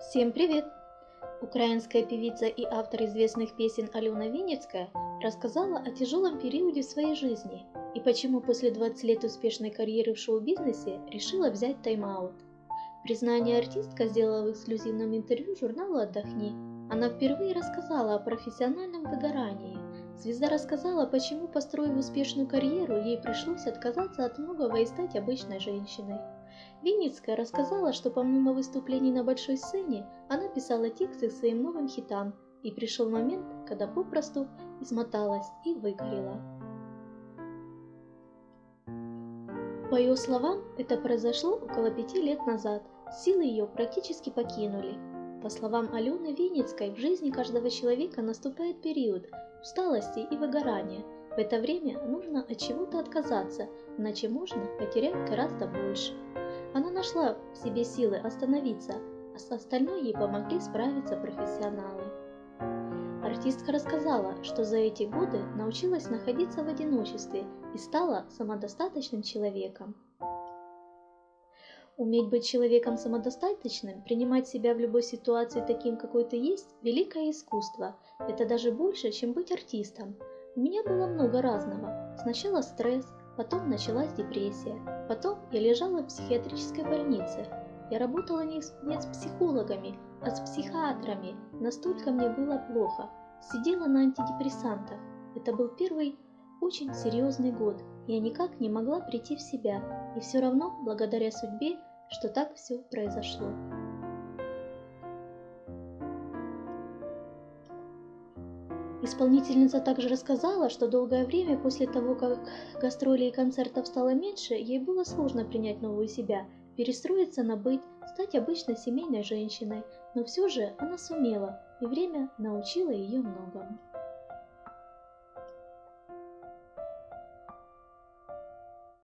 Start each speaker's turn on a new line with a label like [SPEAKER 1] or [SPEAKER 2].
[SPEAKER 1] Всем привет! Украинская певица и автор известных песен Алена Винницкая рассказала о тяжелом периоде своей жизни и почему после 20 лет успешной карьеры в шоу-бизнесе решила взять тайм-аут. Признание артистка сделала в эксклюзивном интервью журналу «Отдохни». Она впервые рассказала о профессиональном выгорании. Звезда рассказала, почему, построив успешную карьеру, ей пришлось отказаться от многого и стать обычной женщиной. Винницкая рассказала, что помимо выступлений на большой сцене, она писала тексты к своим новым хитам, и пришел момент, когда попросту измоталась и выгорела. По ее словам, это произошло около пяти лет назад. Силы ее практически покинули. По словам Алены Винницкой, в жизни каждого человека наступает период усталости и выгорания. В это время нужно от чего-то отказаться, иначе можно потерять гораздо больше. Она нашла в себе силы остановиться, а с остальной ей помогли справиться профессионалы. Артистка рассказала, что за эти годы научилась находиться в одиночестве и стала самодостаточным человеком. Уметь быть человеком самодостаточным, принимать себя в любой ситуации таким, какой ты есть – великое искусство. Это даже больше, чем быть артистом. У меня было много разного. Сначала стресс, Потом началась депрессия. Потом я лежала в психиатрической больнице. Я работала не с, не с психологами, а с психиатрами. Настолько мне было плохо. Сидела на антидепрессантах. Это был первый очень серьезный год. Я никак не могла прийти в себя. И все равно, благодаря судьбе, что так все произошло. Исполнительница также рассказала, что долгое время после того, как гастролей и концертов стало меньше, ей было сложно принять новую себя, перестроиться на быть, стать обычной семейной женщиной, но все же она сумела, и время научило ее многому.